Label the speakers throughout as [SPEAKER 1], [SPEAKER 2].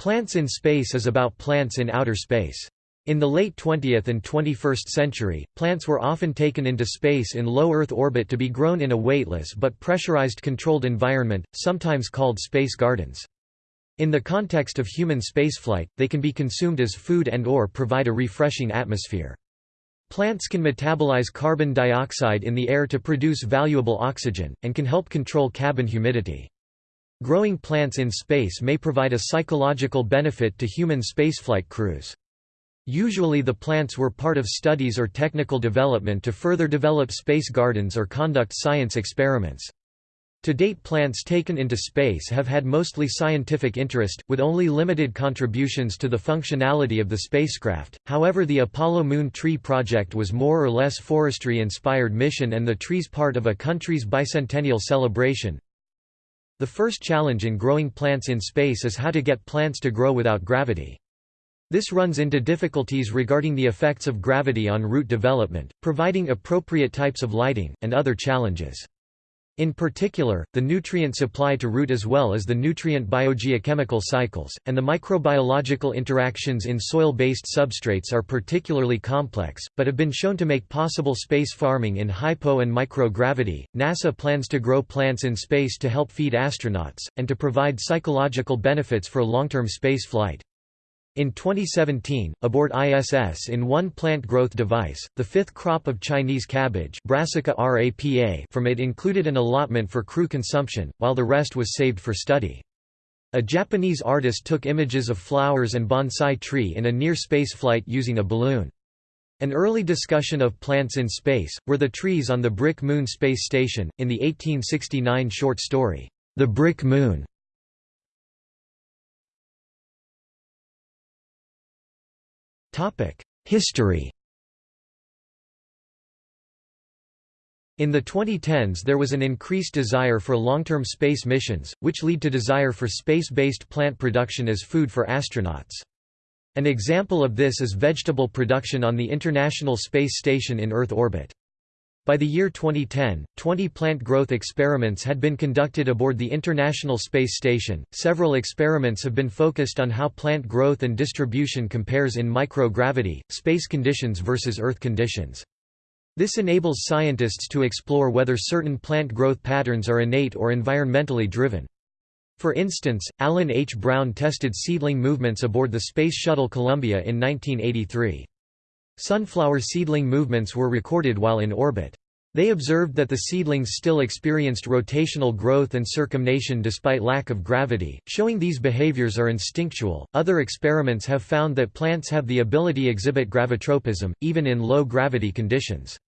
[SPEAKER 1] Plants in Space is about plants in outer space. In the late 20th and 21st century, plants were often taken into space in low Earth orbit to be grown in a weightless but pressurized controlled environment, sometimes called space gardens. In the context of human spaceflight, they can be consumed as food and or provide a refreshing atmosphere. Plants can metabolize carbon dioxide in the air to produce valuable oxygen, and can help control cabin humidity. Growing plants in space may provide a psychological benefit to human spaceflight crews. Usually the plants were part of studies or technical development to further develop space gardens or conduct science experiments. To date plants taken into space have had mostly scientific interest, with only limited contributions to the functionality of the spacecraft, however the Apollo Moon Tree Project was more or less forestry-inspired mission and the trees part of a country's bicentennial celebration. The first challenge in growing plants in space is how to get plants to grow without gravity. This runs into difficulties regarding the effects of gravity on root development, providing appropriate types of lighting, and other challenges. In particular, the nutrient supply to root as well as the nutrient biogeochemical cycles, and the microbiological interactions in soil-based substrates are particularly complex, but have been shown to make possible space farming in hypo and microgravity. NASA plans to grow plants in space to help feed astronauts, and to provide psychological benefits for long-term space flight. In 2017, aboard ISS in one plant growth device, the fifth crop of Chinese cabbage Brassica rapa from it included an allotment for crew consumption, while the rest was saved for study. A Japanese artist took images of flowers and bonsai tree in a near-space flight using a balloon. An early discussion of plants in space, were the trees on the Brick Moon space station, in the 1869 short story, The Brick Moon. History In the 2010s there was an increased desire for long-term space missions, which lead to desire for space-based plant production as food for astronauts. An example of this is vegetable production on the International Space Station in Earth orbit. By the year 2010, 20 plant growth experiments had been conducted aboard the International Space Station. Several experiments have been focused on how plant growth and distribution compares in microgravity, space conditions versus Earth conditions. This enables scientists to explore whether certain plant growth patterns are innate or environmentally driven. For instance, Alan H. Brown tested seedling movements aboard the Space Shuttle Columbia in 1983. Sunflower seedling movements were recorded while in orbit. They observed that the seedlings still experienced rotational growth and circumnutation despite lack of gravity, showing these behaviors are instinctual. Other experiments have found that plants have the ability to exhibit gravitropism, even in low gravity conditions.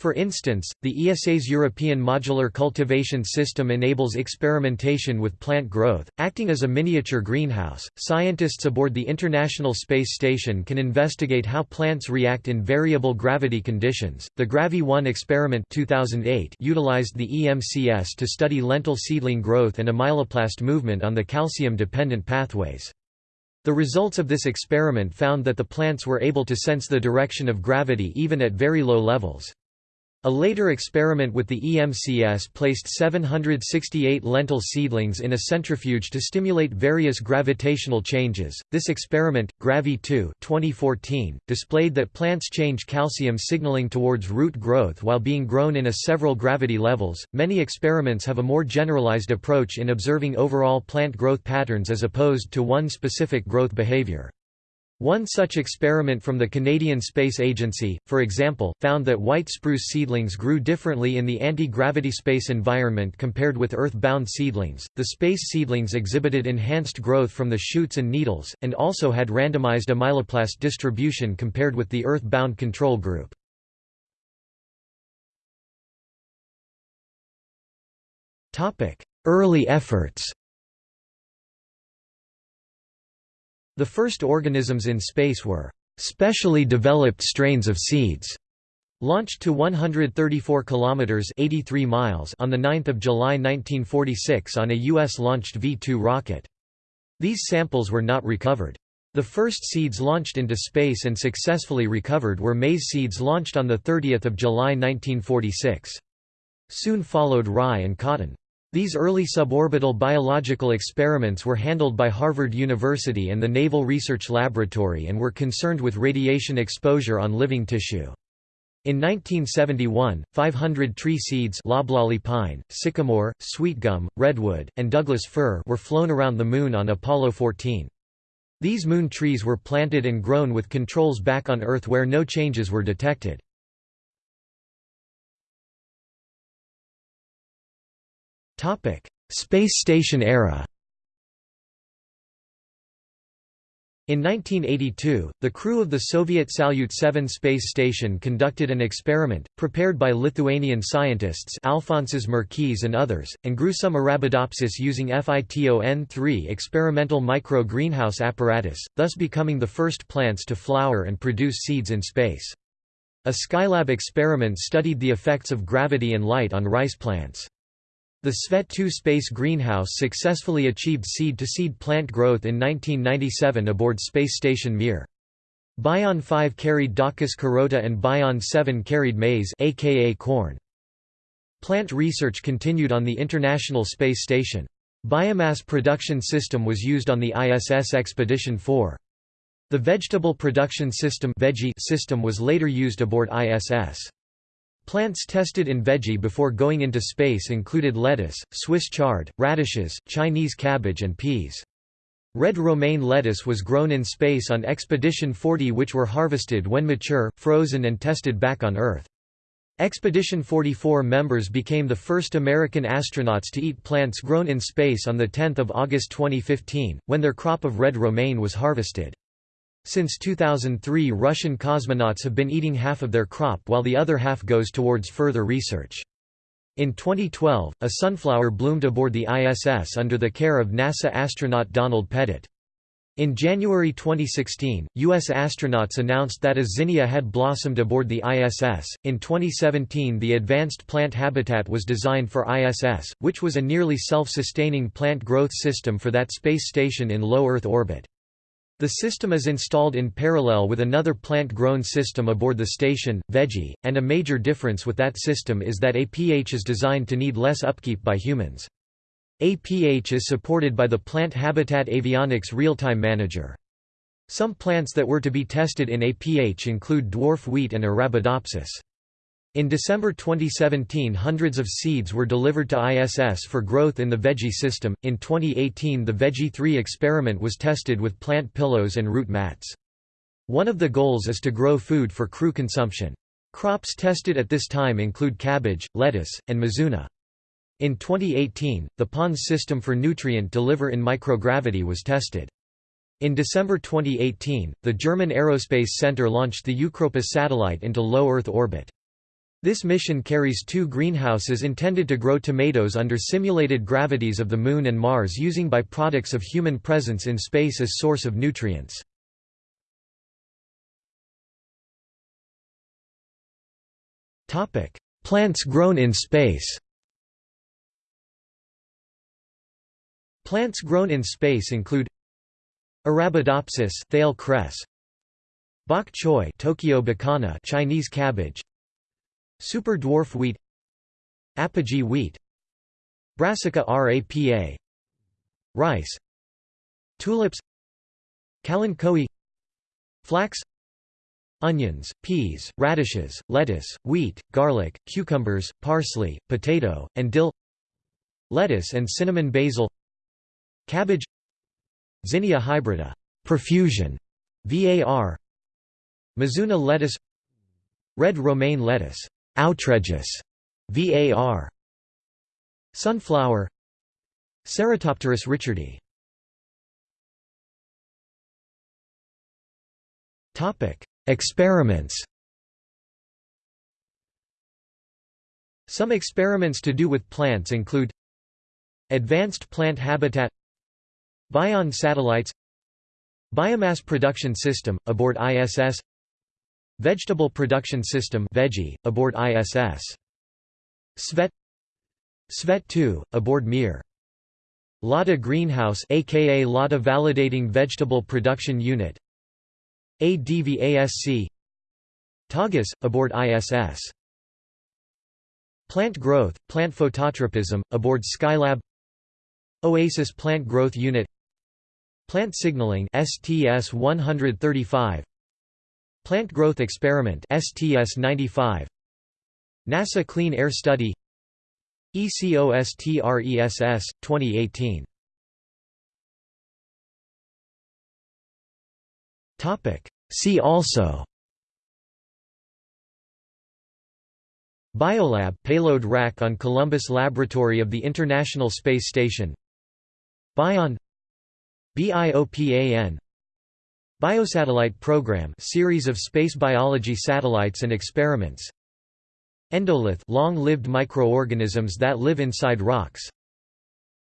[SPEAKER 1] For instance, the ESA's European Modular Cultivation System enables experimentation with plant growth, acting as a miniature greenhouse. Scientists aboard the International Space Station can investigate how plants react in variable gravity conditions. The Gravi-1 experiment 2008 utilized the EMCS to study lentil seedling growth and amyloplast movement on the calcium-dependent pathways. The results of this experiment found that the plants were able to sense the direction of gravity even at very low levels. A later experiment with the EMCS placed 768 lentil seedlings in a centrifuge to stimulate various gravitational changes. This experiment, Gravi-2 2014, displayed that plants change calcium signaling towards root growth while being grown in a several gravity levels. Many experiments have a more generalized approach in observing overall plant growth patterns as opposed to one specific growth behavior. One such experiment from the Canadian Space Agency, for example, found that white spruce seedlings grew differently in the anti-gravity space environment compared with Earth-bound seedlings. The space seedlings exhibited enhanced growth from the shoots and needles, and also had randomized amyloplast distribution compared with the Earth-bound control group. Early efforts The first organisms in space were specially developed strains of seeds launched to 134 kilometers 83 miles on the 9th of July 1946 on a US launched V2 rocket. These samples were not recovered. The first seeds launched into space and successfully recovered were maize seeds launched on the 30th of July 1946. Soon followed rye and cotton. These early suborbital biological experiments were handled by Harvard University and the Naval Research Laboratory and were concerned with radiation exposure on living tissue. In 1971, 500 tree seeds loblolly pine, sycamore, sweetgum, redwood, and Douglas fir were flown around the Moon on Apollo 14. These moon trees were planted and grown with controls back on Earth where no changes were detected. Space station era In 1982, the crew of the Soviet Salyut 7 space station conducted an experiment, prepared by Lithuanian scientists Alfonsas Merkys and others, and grew some Arabidopsis using FITON-3 experimental micro-greenhouse apparatus, thus becoming the first plants to flower and produce seeds in space. A Skylab experiment studied the effects of gravity and light on rice plants. The Svet-2 space greenhouse successfully achieved seed-to-seed -seed plant growth in 1997 aboard space station Mir. Bion 5 carried Daucus carota and Bion 7 carried maize aka corn. Plant research continued on the International Space Station. Biomass production system was used on the ISS Expedition 4. The vegetable production system system was later used aboard ISS. Plants tested in veggie before going into space included lettuce, Swiss chard, radishes, Chinese cabbage and peas. Red romaine lettuce was grown in space on Expedition 40 which were harvested when mature, frozen and tested back on Earth. Expedition 44 members became the first American astronauts to eat plants grown in space on 10 August 2015, when their crop of red romaine was harvested. Since 2003 Russian cosmonauts have been eating half of their crop while the other half goes towards further research. In 2012, a sunflower bloomed aboard the ISS under the care of NASA astronaut Donald Pettit. In January 2016, U.S. astronauts announced that a zinnia had blossomed aboard the ISS. In 2017, the Advanced Plant Habitat was designed for ISS, which was a nearly self sustaining plant growth system for that space station in low Earth orbit. The system is installed in parallel with another plant-grown system aboard the station, Veggie, and a major difference with that system is that APH is designed to need less upkeep by humans. APH is supported by the Plant Habitat Avionics Real-Time Manager. Some plants that were to be tested in APH include dwarf wheat and Arabidopsis. In December 2017, hundreds of seeds were delivered to ISS for growth in the Veggie system. In 2018, the Veggie 3 experiment was tested with plant pillows and root mats. One of the goals is to grow food for crew consumption. Crops tested at this time include cabbage, lettuce, and mizuna. In 2018, the PONDS system for nutrient deliver in microgravity was tested. In December 2018, the German Aerospace Center launched the Eu:CROPIS satellite into low Earth orbit. This mission carries two greenhouses intended to grow tomatoes under simulated gravities of the Moon and Mars using byproducts of human presence in space as source of nutrients. Plants grown in space Plants grown in space include Arabidopsis Thale cress Bok choy Tokyo bekana Chinese cabbage Super dwarf wheat Apogee wheat Brassica rapa Rice Tulips Kalanchoe Flax Onions, peas, radishes, lettuce, wheat, garlic, cucumbers, parsley, potato, and dill Lettuce and cinnamon basil Cabbage Zinnia hybrida profusion, VAR Mizuna lettuce Red romaine lettuce Outredgeous, var. Sunflower Ceratopteris richardii Topic: Experiments. Some experiments to do with plants include Advanced plant habitat Bion satellites Biomass production system, aboard ISS Vegetable Production System Veggie, aboard ISS. Svet. Svet-2, aboard Mir. LADA Greenhouse aka LADA Validating Vegetable Production Unit. ADVASC TAGES, aboard ISS Plant growth, plant phototropism, aboard Skylab. Oasis Plant Growth Unit. Plant Signaling STS-135 Plant Growth Experiment STS-95 NASA Clean Air Study. ECOSTRESS 2018 Topic. See also. Biolab payload rack on Columbus Laboratory of the International Space Station. BION. BIOPAN Biosatellite Program series of space biology satellites and experiments. Endolith long-lived microorganisms that live inside rocks.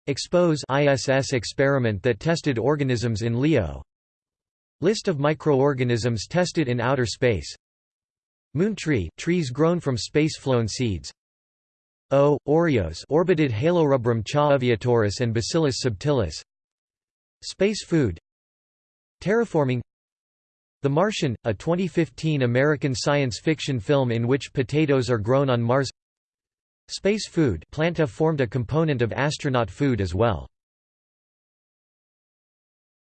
[SPEAKER 1] Expose ISS experiment that tested organisms in LEO. List of microorganisms tested in outer space. Moon tree trees grown from space-flown seeds. O. Oreos orbited Halorubrum chaaviatoris and Bacillus subtilis. Space food Terraforming The Martian, a 2015 American science fiction film in which potatoes are grown on Mars Space food Planta formed a component of astronaut food as well